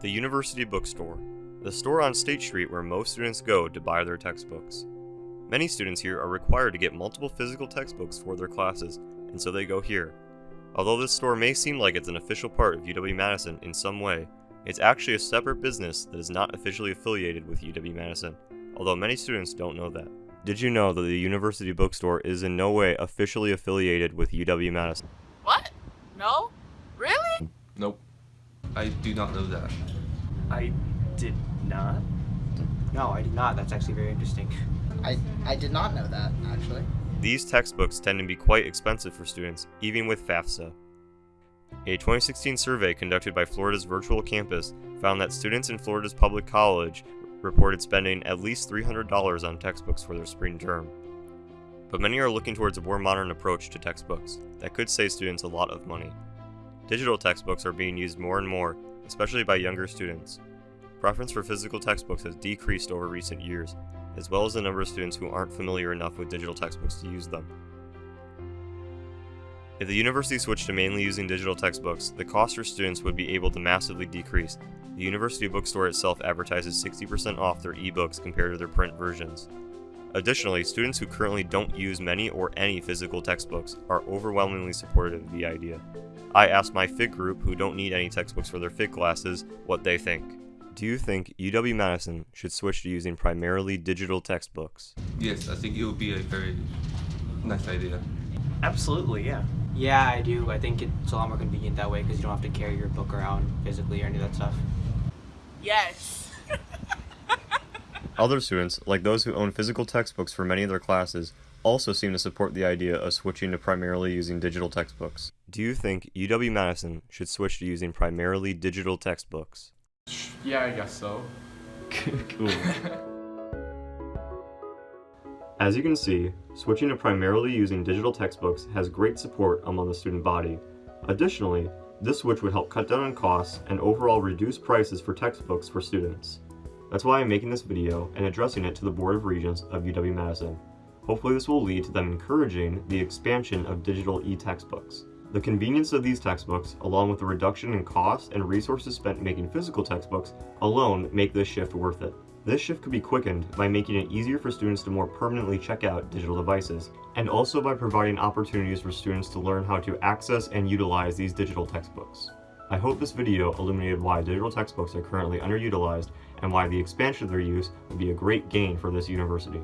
The University Bookstore, the store on State Street where most students go to buy their textbooks. Many students here are required to get multiple physical textbooks for their classes, and so they go here. Although this store may seem like it's an official part of UW-Madison in some way, it's actually a separate business that is not officially affiliated with UW-Madison, although many students don't know that. Did you know that the University Bookstore is in no way officially affiliated with UW-Madison? What? No? Really? Nope. I do not know that. I did not. No, I did not. That's actually very interesting. I, I did not know that, actually. These textbooks tend to be quite expensive for students, even with FAFSA. A 2016 survey conducted by Florida's Virtual Campus found that students in Florida's public college reported spending at least $300 on textbooks for their spring term. But many are looking towards a more modern approach to textbooks that could save students a lot of money. Digital textbooks are being used more and more, especially by younger students. Preference for physical textbooks has decreased over recent years, as well as the number of students who aren't familiar enough with digital textbooks to use them. If the university switched to mainly using digital textbooks, the cost for students would be able to massively decrease. The university bookstore itself advertises 60% off their ebooks compared to their print versions. Additionally, students who currently don't use many or any physical textbooks are overwhelmingly supportive of the idea. I asked my FIG group, who don't need any textbooks for their FIG classes, what they think. Do you think UW-Madison should switch to using primarily digital textbooks? Yes, I think it would be a very nice idea. Absolutely, yeah. Yeah, I do. I think it's a lot more convenient that way because you don't have to carry your book around physically or any of that stuff. Yes. Other students, like those who own physical textbooks for many of their classes, also seem to support the idea of switching to primarily using digital textbooks. Do you think UW-Madison should switch to using primarily digital textbooks? Yeah, I guess so. cool. As you can see, switching to primarily using digital textbooks has great support among the student body. Additionally, this switch would help cut down on costs and overall reduce prices for textbooks for students. That's why I'm making this video and addressing it to the Board of Regents of UW-Madison. Hopefully this will lead to them encouraging the expansion of digital e-textbooks. The convenience of these textbooks, along with the reduction in costs and resources spent making physical textbooks, alone make this shift worth it. This shift could be quickened by making it easier for students to more permanently check out digital devices, and also by providing opportunities for students to learn how to access and utilize these digital textbooks. I hope this video illuminated why digital textbooks are currently underutilized and why the expansion of their use would be a great gain for this university.